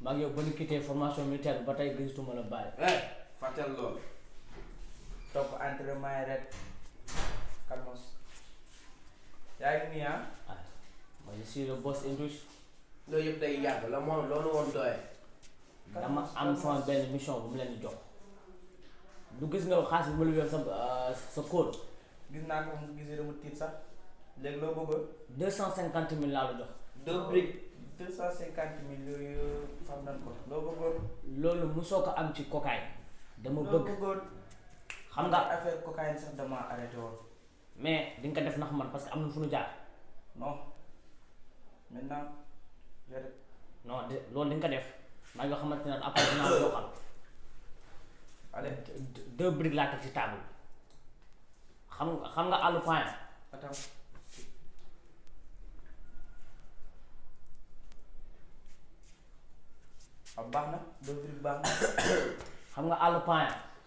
maa ngi yow ba ñu quitté formation militaire bi ba tey gisatuma la bàyyi. eh fàttal loolu. topp entraînement yi rek. Carlos. yaa ngi nii ah. ah ma je suis le boss English. loolu yëpp day yàgg la moom loolu woon doye. dama am sama benn mission bu mu leen di jox. du gis nga xaalis bu ma la yor sa sa code. gis naa ko mu gisee dama tiit sax léegi loo bëggoon. deux cent cinquante mille laa la jox. deux briques. deux cent cinquante mille yooyu xam nañ ko loo bëggoon. loolu mosoo ko am ci cocaïne. dama bëgg loo bëggoon. xam nga affaire cocaïne sax dama arrêté woon. mais di nga ko def ndax man parce que am na fu nu jaar. non. maintenant. non de loolu li nga ko def maa ngi xamante ne après dinaa la doxal. allez deux briques laa teg ci table xam nga xam nga àllu point. attends. waaw ah, baax na deux briques baax na. xam nga àllu point.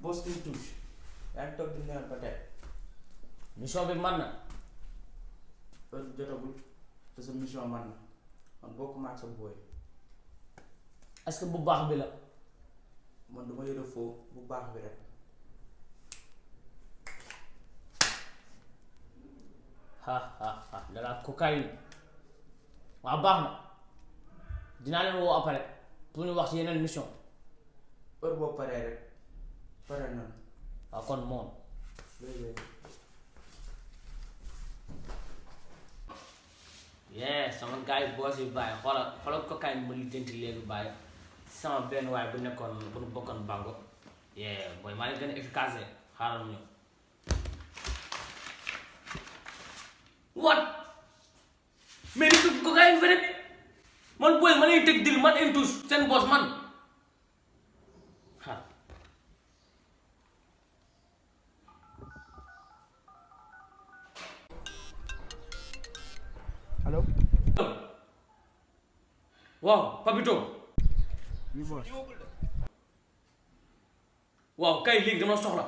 boos une touche yaa ngi toog di naan ba tey mission bi man na heure bi jotagul te sa mission man na man bokkuma ak sa booy est-ce que bu baax bi la man duma yore foo bu baax bi rek ha ha ha de la cocaïne waaw baax na dinaa leen woo après pour ñu wax ci yeneen mission heure boo paree rek pare na waaw kon moom yee sama gars yi boos yi bàyyi xoola xoola cocaïne bi ma lijjanti léegi bàyyi sama benn waay bu nekkoon bu nu bokkoon bango yee booy maa ngi gën a efficace xaaral ñu what mais di ko gars yi feneen man booy ma lay teg dil man en tous seen boss man xaar allo waaw papito ñu boos waaw kay léegi dama soxla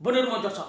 bonheur ma jot sax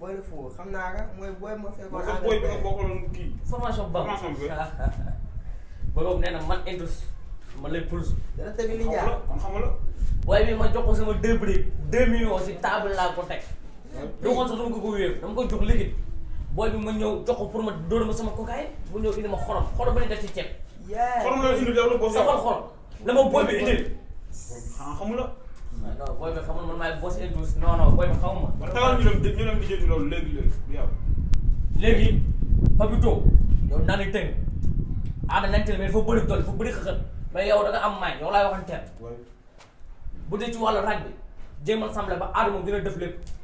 booy la foofu xam naa ka mooy booy ma fekkoon. mooy booy bi nga bokkaloon kii. formation ba formation bi. booy boobu nee na man indus man lay pulus. dara tamit li jaar kon xam la. booy bi ma jox ko sama deux briques deux millions si table laa ko teg. du ko sax dama ko ko wéer dama ko jox liquide. booy bi ma ñëw jox ko pour ma dóor ma sama cocaïne mu ñëw indi ma xorom xorom ba ni def ci ceeb. xorom la indi yow la boo sa xol xol. na ma booy bi indil. xanaa xamul la. non booy bi xamul man maay boss et douce non non booy bi xamuma. man taxawal ñu dem ñu dem di jënd loolu léegi léegi du yow. léegi Papito yow naa ne tënk aada nañ tënk mais dafa bëri doole dafa bëri xëxët mais yow da nga am may yow laay waxanteel. bu dee ci wàllu rag bi jéemal semble ba aada moom dina def lépp.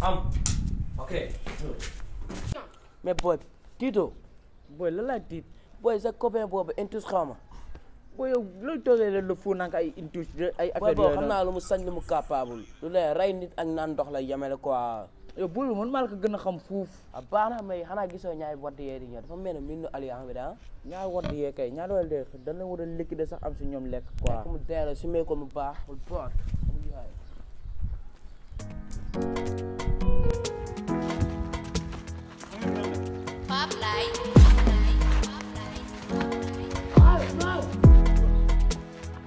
am ok. mais booy bi tiitoo booy la laa tiit booy sa copain boobu intus xaw ma booy yow looy toogee leen lu fu nag ay intus ay booy affaire boobu yooyu xam noonu. naa lu mu sañ lu mu capable lu lay rey nit ak naan ndox la yemele quoi yow booy bi man maa la ko gën a xam fuuf a baax na may xanaa gisoo ñaari wadd yee di ñëw dafa mel ne minu alliance bi daa ñaari wadd yee kay ñaari wadd yee dañ la war a lekk de sax am si ñoom lekk quoi mu deela su mee ko mu baax mu boot Pop Light. Pop Light. Pop Light.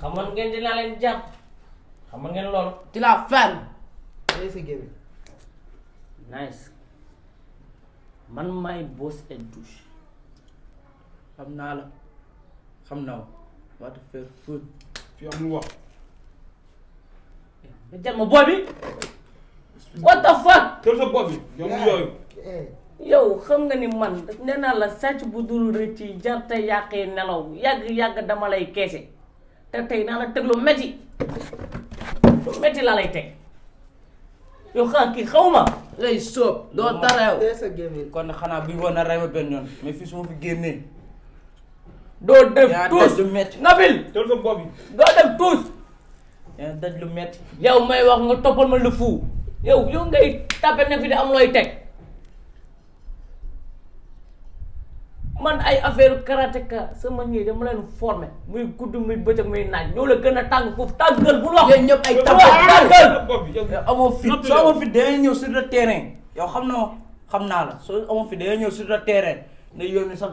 xamoon ngeen dinaa leen jàpp xamoon ngeen loolu. ci la fenn. day sa gémmi. nice man maay boss et douche. xam naa la xam naa la. what the fuck. fi amul wax. nga jël ma booy bi what the fuck tël sa bopp bi yow mu yooyu eh yow xam nga ni man nee naa la sàcc bu dul rëcc yi jar te yàqee nelaw yàgg yàgg dama lay keese te tey naa la teg lu metti lu metti laa lay teg yow xaa kii xaw ma lay soob doo tareew tey sa gémmiñ kon xanaa bi woon na rey ma benn yoon mais fii su ma fi génnee doo def yaa tuus def lu metti Nabil tël sa bopp bi doo def tuus yaa daj lu metti yow may wax nga toppal ma lu fou yow yow ngay tàppe ne fi di am looy teg man ay affaire karatéka sama ñii dama leen formé muy gudd muy bëccëg muy naaj ñoo la gën a tàng foofu tàggal bu lox yéen ñëpp ay tàggal tàggal yow amoo fit soo amoo fit dangay ñëw sur le terrain yow xam na xam naa la soo amoo fit dangay ñëw sur le terrain ne yoon ni sax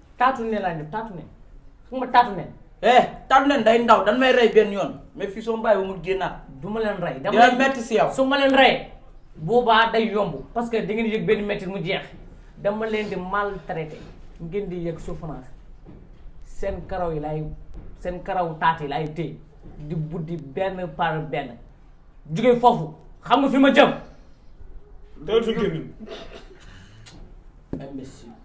taatu ne laa def taatu ne xam nga taatu ne eh taatu ne day ndaw dan may rey benn yoon mais fii soo bàyyi ba mu génnaat du ma leen rey dama dina metti si yow su ma leen rey boobaa day yomb parce que da ngeen yëg benn métti mu jeex dama leen di maltraité ngeen di yëg souffrance seen karaw yi laay seen karaw taat yi laay téye di buddi benn par benn jóge foofu xam nga fi ma jëm. teel sa gémmiñ. imbécile.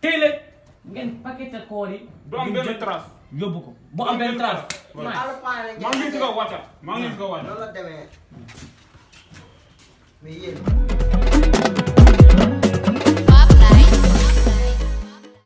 tey leen ngeen paqueté koor yi. du am benn trace yóbbu ko bu am benn trace. maa ngi si kaw wàccal maa ngi si kaw wàccal. loolu la demee mais yéen.